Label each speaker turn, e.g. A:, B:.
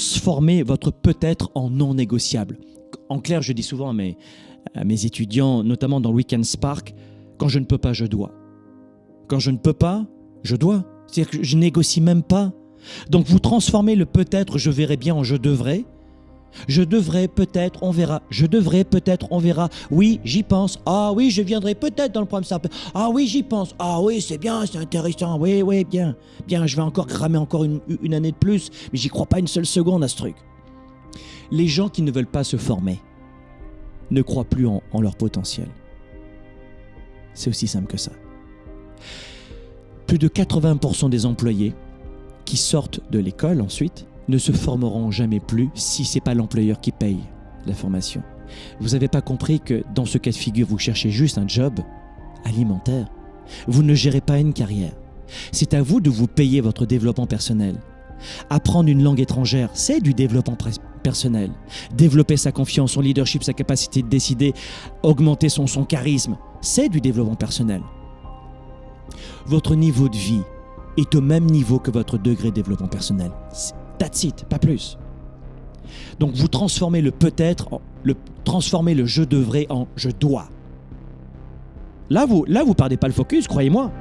A: transformez votre peut-être en non négociable. En clair, je dis souvent à mes, à mes étudiants, notamment dans Weekend Spark, quand je ne peux pas, je dois. Quand je ne peux pas, je dois. C'est-à-dire que je négocie même pas. Donc vous transformez le peut-être, je verrai bien en je devrais. Je devrais peut-être, on verra. Je devrais peut-être, on verra. Oui, j'y pense. Ah oui, je viendrai peut-être dans le programme. Ah oui, j'y pense. Ah oui, c'est bien, c'est intéressant. Oui, oui, bien. Bien, je vais encore cramer encore une, une année de plus, mais j'y crois pas une seule seconde à ce truc. Les gens qui ne veulent pas se former ne croient plus en, en leur potentiel. C'est aussi simple que ça. Plus de 80% des employés qui sortent de l'école ensuite ne se formeront jamais plus si c'est pas l'employeur qui paye la formation. Vous n'avez pas compris que dans ce cas de figure, vous cherchez juste un job alimentaire. Vous ne gérez pas une carrière. C'est à vous de vous payer votre développement personnel. Apprendre une langue étrangère, c'est du développement personnel. Développer sa confiance, son leadership, sa capacité de décider, augmenter son, son charisme, c'est du développement personnel. Votre niveau de vie est au même niveau que votre degré de développement personnel. That's it, pas plus. Donc vous transformez le peut-être, le, transformez le je devrais en je dois. Là, vous là, vous perdez pas le focus, croyez-moi.